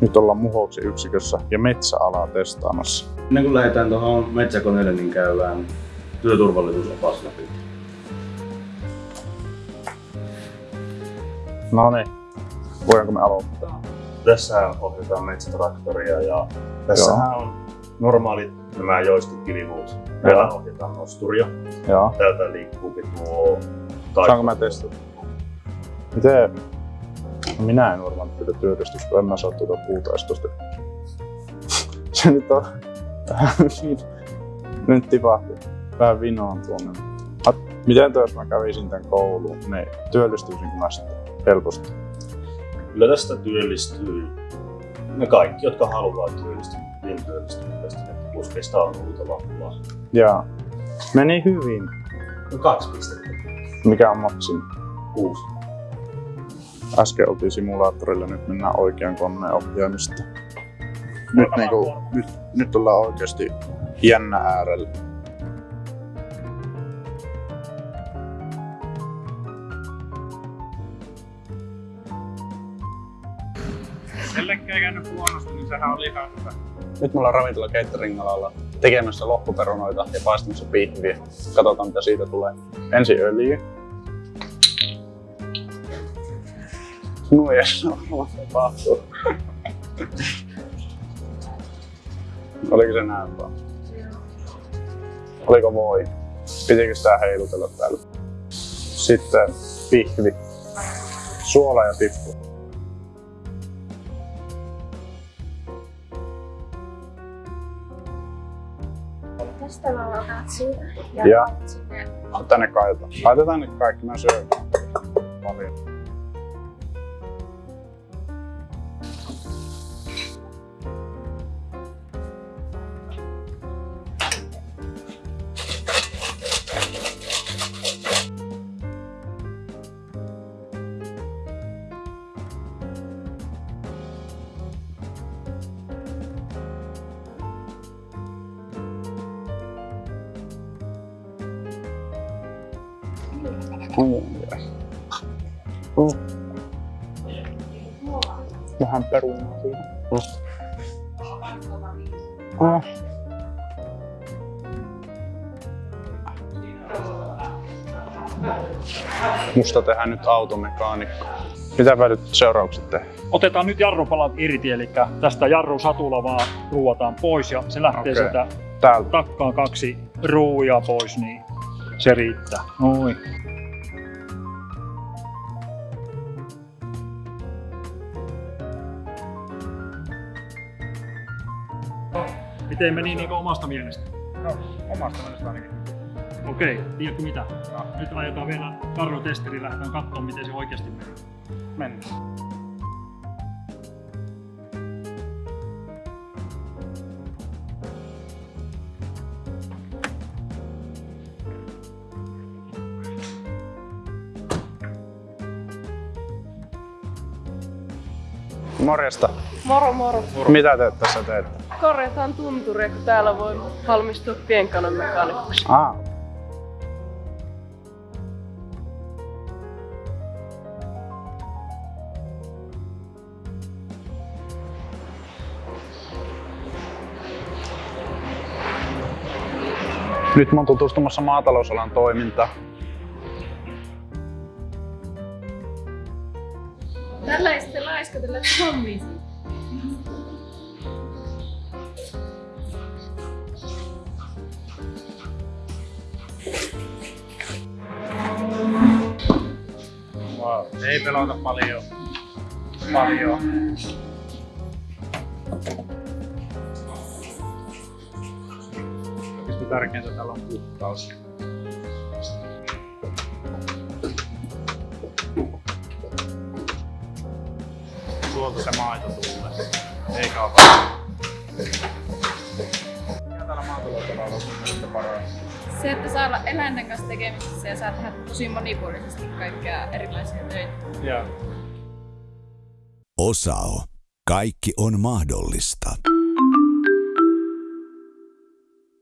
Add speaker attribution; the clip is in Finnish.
Speaker 1: Nyt ollaan muhouksen yksikössä ja metsäalaa testaamassa.
Speaker 2: Ennen kuin lähdetään tuohon metsäkoneelle, niin käydään työturvallisuusopas läpi.
Speaker 1: No niin, voidaanko me aloittaa?
Speaker 2: Tässä ohjataan metsätraktoria ja tässähän on normaalit nämä joystick-kivimuut. Meillä
Speaker 1: Joo.
Speaker 2: ohjataan nosturia.
Speaker 1: Joo.
Speaker 2: Täältä liikkuu tuo
Speaker 1: Saanko mä testata? Miten? Minä en varmaan tätä työkästystä, kun en mä saa tuota puutaistosta. Se nyt on vähän niin- Nyt tipahti. Vähän vinoon tuonne. Miten jos mä kävisin tän kouluun, niin työllistyisin mä sitten helposti.
Speaker 2: Kyllä tästä työllistyy ne kaikki, jotka haluaa työllistyä, niin työllistyy tästä. että Kuskeista on huutava pula.
Speaker 1: Ja meni hyvin.
Speaker 2: No kaksi pistettä.
Speaker 1: Mikä on maksimi?
Speaker 2: Kuusi.
Speaker 1: Äsken oltiin simulaattorilla, nyt mennään oikean koneen ohjaamista. Nyt, niinku, nyt, nyt ollaan oikeasti jännä äärellä.
Speaker 3: Kellekään ei käynyt huonosti, niin sehän oli ihan hyvä.
Speaker 1: Nyt me ollaan ravintola catering alalla tekemässä loppuperunoita ja paistamassa pihviä. Katsotaan mitä siitä tulee. Ensin öljy. Nuijassa on tapahtuu. Oliko se näin vaan? Oliko voi? Pitikö sitä heilutella täällä? Sitten pihvi. Suola ja tippu.
Speaker 4: Tästä mä otan siitä ja,
Speaker 1: Ja.
Speaker 4: sinne.
Speaker 1: Tänne kaivetaan. Laitetaan nyt kaikki, mä syön paljon. Oh. Vähän perunaa siihen. Ah. Musta tehdään nyt automekaanikko. Mitä nyt seuraukset tehdään?
Speaker 3: Otetaan nyt jarrupalat irti, eli tästä jarrusatula vaan ruuataan pois ja se lähtee
Speaker 1: Okei.
Speaker 3: sieltä
Speaker 1: Täältä.
Speaker 3: takkaan kaksi ruuja pois, niin se riittää. Noin. Miten meni niin omasta mielestä?
Speaker 5: No, omasta mielestä ainakin.
Speaker 3: Okei, tiedätkö mitä? Nyt ajetaan vielä karrotesteri, lähdetään katsomaan miten se oikeasti menee.
Speaker 5: Mennään.
Speaker 1: Morjesta.
Speaker 6: Moro moro.
Speaker 1: Mitä te tässä teette?
Speaker 6: Korjataan tunturia, kun täällä voi valmistua pienkanon mekaanikoksi.
Speaker 1: Ah. Nyt mä oon tutustumassa maatalousalan toimintaan.
Speaker 4: Tällä sitten laiskotella hommia.
Speaker 5: Wow. Ei pelota paljon. Paljon. Oikeasti tärkeintä täällä on puhtaus. Tuolta se maito tulee. Ei kauan. Mikä täällä maatalousalalla on sun mielestä paras?
Speaker 4: Se, että saa olla eläinten kanssa tekemisissä ja saa tehdä tosi monipuolisesti kaikkea erilaisia töitä.
Speaker 5: Joo.
Speaker 7: Osao. Kaikki on mahdollista.